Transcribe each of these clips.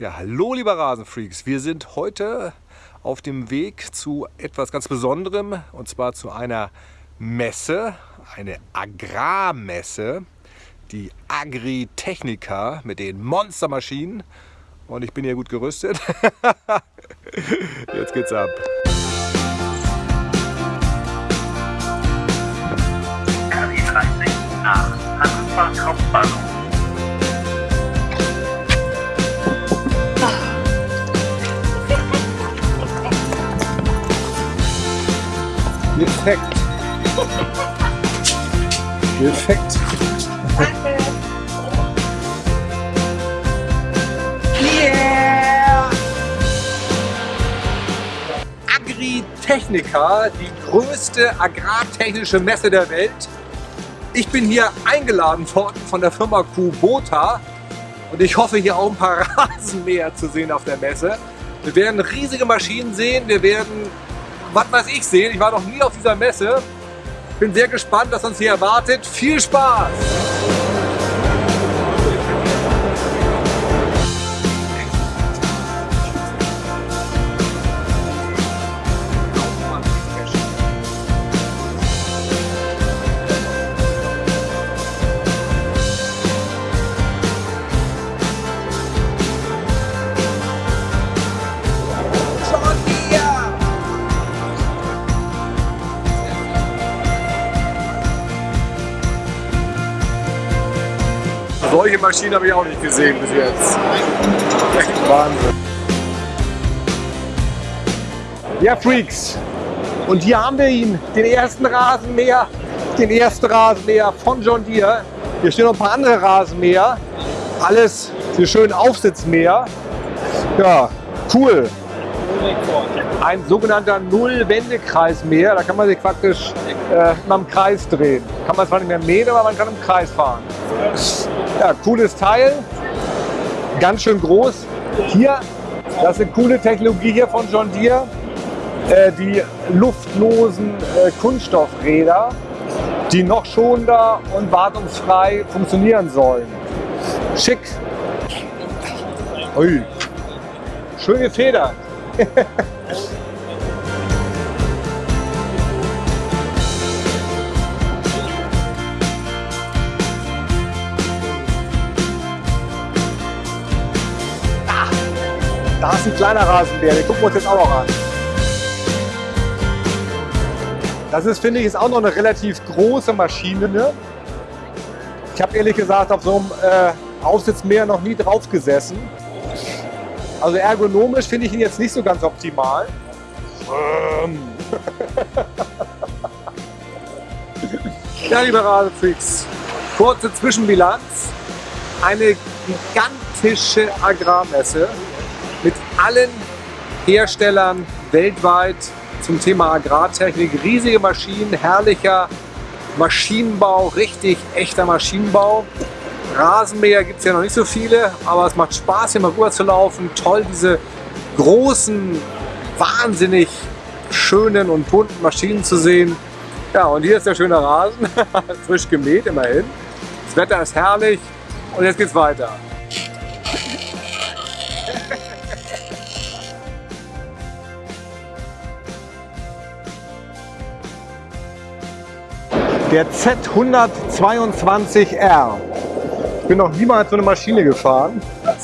Ja, hallo liebe Rasenfreaks. Wir sind heute auf dem Weg zu etwas ganz Besonderem und zwar zu einer Messe, eine Agrarmesse, die Agritechnica mit den Monstermaschinen und ich bin hier gut gerüstet. Jetzt geht's ab. Perfekt. Perfekt. Yeah! Agritechnica, die größte agrartechnische Messe der Welt. Ich bin hier eingeladen worden von der Firma Kubota und ich hoffe hier auch ein paar Rasenmäher zu sehen auf der Messe. Wir werden riesige Maschinen sehen, wir werden was weiß ich sehen. Ich war noch nie auf dieser Messe. Bin sehr gespannt, was uns hier erwartet. Viel Spaß! Solche Maschinen habe ich auch nicht gesehen bis jetzt. Wahnsinn. Ja, Freaks. Und hier haben wir ihn, den ersten Rasenmäher, den ersten Rasenmäher von John Deere. Hier stehen noch ein paar andere Rasenmäher. Alles die schönen Aufsitzmäher. Ja, cool. Ein sogenannter Null-Wendekreismäher. Da kann man sich praktisch äh, mal im Kreis drehen. Kann man zwar nicht mehr mähen, aber man kann im Kreis fahren. Ja, cooles Teil. Ganz schön groß. Hier, das ist eine coole Technologie hier von John Deere. Äh, die luftlosen äh, Kunststoffräder, die noch schonender und wartungsfrei funktionieren sollen. Schick. Ui. Schön gefedert. Da ist ein kleiner Rasenbär, den gucken wir uns jetzt auch noch an. Das ist, finde ich, ist auch noch eine relativ große Maschine. Ne? Ich habe ehrlich gesagt auf so einem äh, Aufsitzmäher noch nie drauf gesessen. Also ergonomisch finde ich ihn jetzt nicht so ganz optimal. Ähm. ja, liebe Rasenfreaks, kurze Zwischenbilanz. Eine gigantische Agrarmesse allen Herstellern weltweit zum Thema Agrartechnik. Riesige Maschinen, herrlicher Maschinenbau, richtig echter Maschinenbau. Rasenmäher gibt es ja noch nicht so viele, aber es macht Spaß hier mal rüber zu laufen. Toll, diese großen, wahnsinnig schönen und bunten Maschinen zu sehen. Ja, und hier ist der schöne Rasen, frisch gemäht immerhin. Das Wetter ist herrlich und jetzt geht's weiter. Der Z122R. Ich bin noch niemals so eine Maschine gefahren.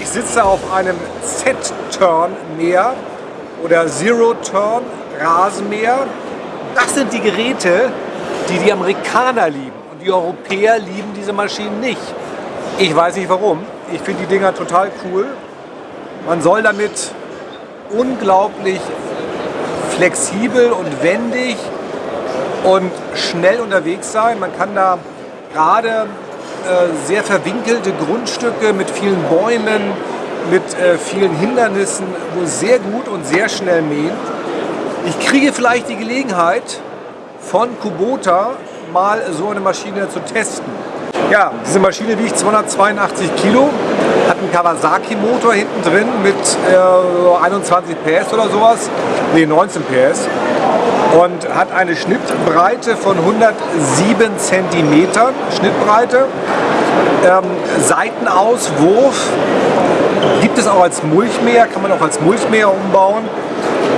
Ich sitze auf einem Z-Turn-Mäher oder Zero-Turn-Rasenmäher. Das sind die Geräte, die die Amerikaner lieben. Und die Europäer lieben diese Maschinen nicht. Ich weiß nicht warum. Ich finde die Dinger total cool. Man soll damit unglaublich flexibel und wendig und schnell unterwegs sein. Man kann da gerade äh, sehr verwinkelte Grundstücke mit vielen Bäumen, mit äh, vielen Hindernissen wohl sehr gut und sehr schnell mähen. Ich kriege vielleicht die Gelegenheit von Kubota mal so eine Maschine zu testen. Ja, diese Maschine wiegt 282 Kilo, hat einen Kawasaki-Motor hinten drin mit äh, 21 PS oder sowas, nee 19 PS und hat eine Schnittbreite von 107 cm Schnittbreite Ähm, Seitenauswurf gibt es auch als Mulchmäher, kann man auch als Mulchmäher umbauen.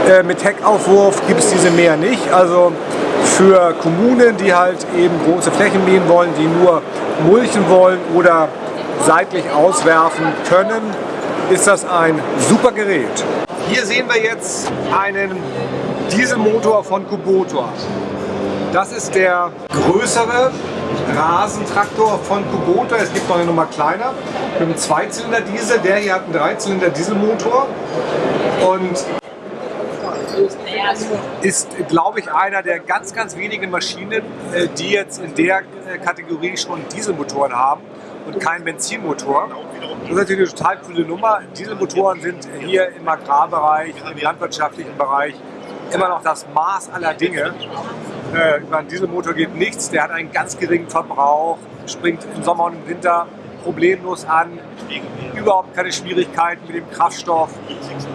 Äh, mit Heckaufwurf gibt es diese Mäher nicht. Also für Kommunen, die halt eben große Flächen mähen wollen, die nur mulchen wollen oder seitlich auswerfen können, ist das ein super Gerät. Hier sehen wir jetzt einen Dieselmotor von Kubota. Das ist der größere Rasentraktor von Kubota. Es gibt noch eine Nummer kleiner mit einem Zweizylinder-Diesel. Der hier hat einen Dreizylinder-Dieselmotor und ist, glaube ich, einer der ganz, ganz wenigen Maschinen, äh, die jetzt in der äh, Kategorie schon Dieselmotoren haben und keinen Benzinmotor. Das ist natürlich eine total coole Nummer. Dieselmotoren sind hier im Agrarbereich, im landwirtschaftlichen Bereich immer noch das Maß aller Dinge. Äh, über einen Dieselmotor geht nichts, der hat einen ganz geringen Verbrauch, springt im Sommer und im Winter problemlos an, überhaupt keine Schwierigkeiten mit dem Kraftstoff.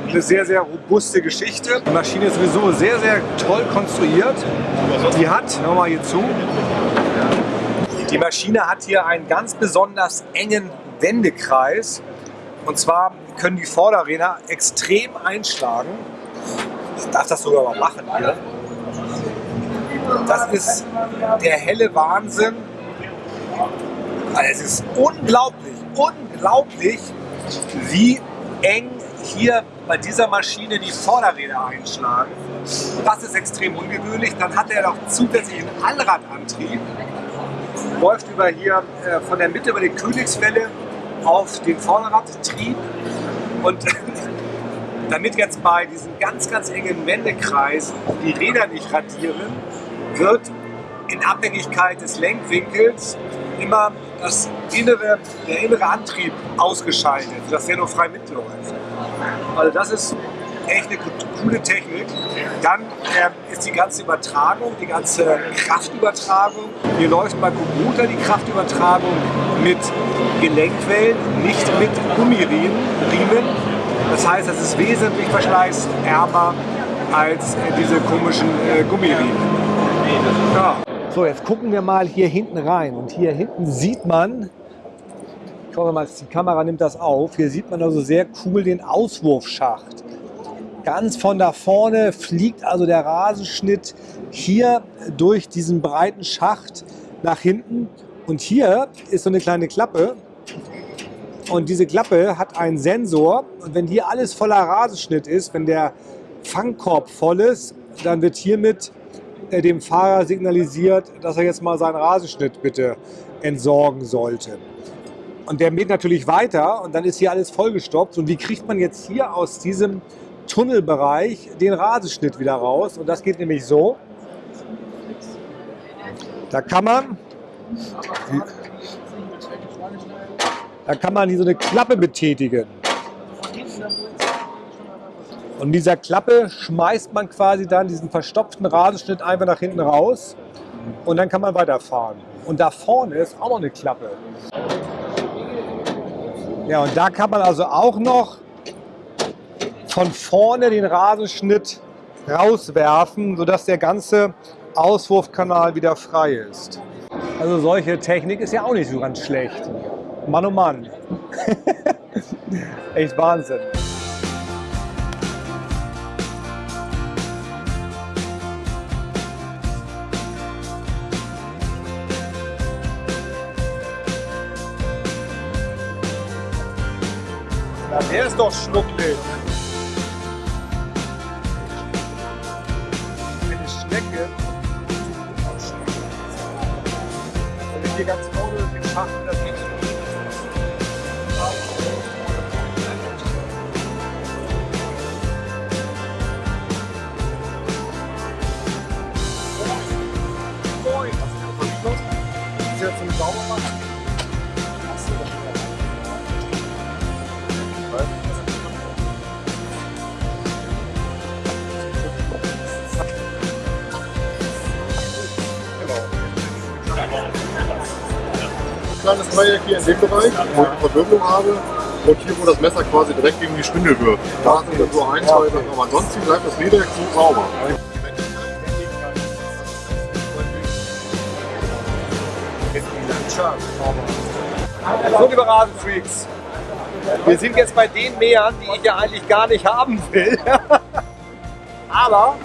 Eine sehr, sehr robuste Geschichte. Die Maschine ist sowieso sehr, sehr toll konstruiert. Die hat, wir mal hier zu, die Maschine hat hier einen ganz besonders engen Wendekreis. Und zwar können die Vorderräder extrem einschlagen. Ich darf das sogar mal machen hier. Das ist der helle Wahnsinn. Also es ist unglaublich, unglaublich, wie eng hier bei dieser Maschine die Vorderräder einschlagen. Das ist extrem ungewöhnlich. Dann hat er noch zusätzlich einen Allradantrieb. Läuft über hier äh, von der Mitte über die Königswelle auf den Vorderradtrieb. Und damit jetzt bei diesem ganz, ganz engen Wendekreis die Räder nicht radieren, wird in Abhängigkeit des Lenkwinkels immer das innere, der innere Antrieb ausgeschaltet, sodass der nur frei mitläuft. Also das ist echt eine coole Technik. Dann äh, ist die ganze Übertragung, die ganze Kraftübertragung. Hier läuft bei Kubota die Kraftübertragung mit Gelenkwellen, nicht mit Gummiriemen. Das heißt, es ist wesentlich verschleißärmer als äh, diese komischen äh, Gummiriemen. Ja. So, jetzt gucken wir mal hier hinten rein. Und hier hinten sieht man, ich hoffe mal, die Kamera nimmt das auf, hier sieht man also sehr cool den Auswurfschacht. Ganz von da vorne fliegt also der Rasenschnitt hier durch diesen breiten Schacht nach hinten. Und hier ist so eine kleine Klappe. Und diese Klappe hat einen Sensor. Und wenn hier alles voller Rasenschnitt ist, wenn der Fangkorb voll ist, dann wird hiermit dem Fahrer signalisiert, dass er jetzt mal seinen Rasenschnitt bitte entsorgen sollte. Und der mäht natürlich weiter und dann ist hier alles vollgestoppt. Und wie kriegt man jetzt hier aus diesem Tunnelbereich den Rasenschnitt wieder raus? Und das geht nämlich so. Da kann man, da kann man hier so eine Klappe betätigen. Und dieser Klappe schmeißt man quasi dann diesen verstopften Rasenschnitt einfach nach hinten raus und dann kann man weiterfahren. Und da vorne ist auch noch eine Klappe. Ja, und da kann man also auch noch von vorne den Rasenschnitt rauswerfen, sodass der ganze Auswurfkanal wieder frei ist. Also solche Technik ist ja auch nicht so ganz schlecht. Mann oh Mann. Echt Wahnsinn. Der ist doch schnucklig. Kleines Dreieck hier in dem Bereich, wo ich eine Verwirbelung habe. Und hier, wo das Messer quasi direkt gegen die Spindel wirft. Da sind dann so ein, zwei Sachen. Aber ansonsten bleibt das Lederwerk so sauber. So, liebe Rasenfreaks, wir sind jetzt bei den Mähern, die ich ja eigentlich gar nicht haben will. Aber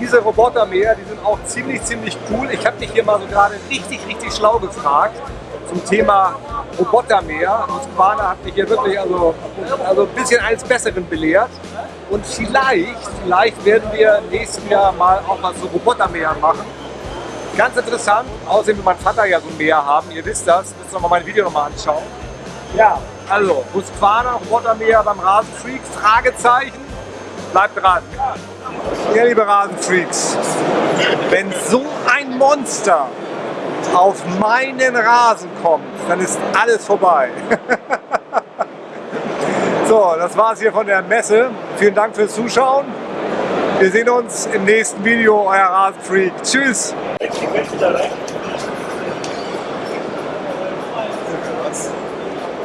diese Robotermäher, die sind auch ziemlich, ziemlich cool. Ich habe dich hier mal so gerade richtig, richtig schlau gefragt zum Thema Robotermäher. Und Quana hat mich hier wirklich also, also ein bisschen eines Besseren belehrt. Und vielleicht, vielleicht werden wir nächstes Jahr mal auch mal so Robotermäher machen. Ganz interessant, außerdem will mein Vater ja so ein Meer haben, ihr wisst das, müsst ihr mal mein Video nochmal anschauen. Ja, also Husqvarna, Robotermäher beim Rasenfreak, Fragezeichen, bleibt dran. Ja, liebe Rasenfreaks, wenn so ein Monster auf meinen Rasen kommt, dann ist alles vorbei. so, das war's hier von der Messe. Vielen Dank fürs Zuschauen. Wir sehen uns im nächsten Video, euer Rasenfreak. Tschüss!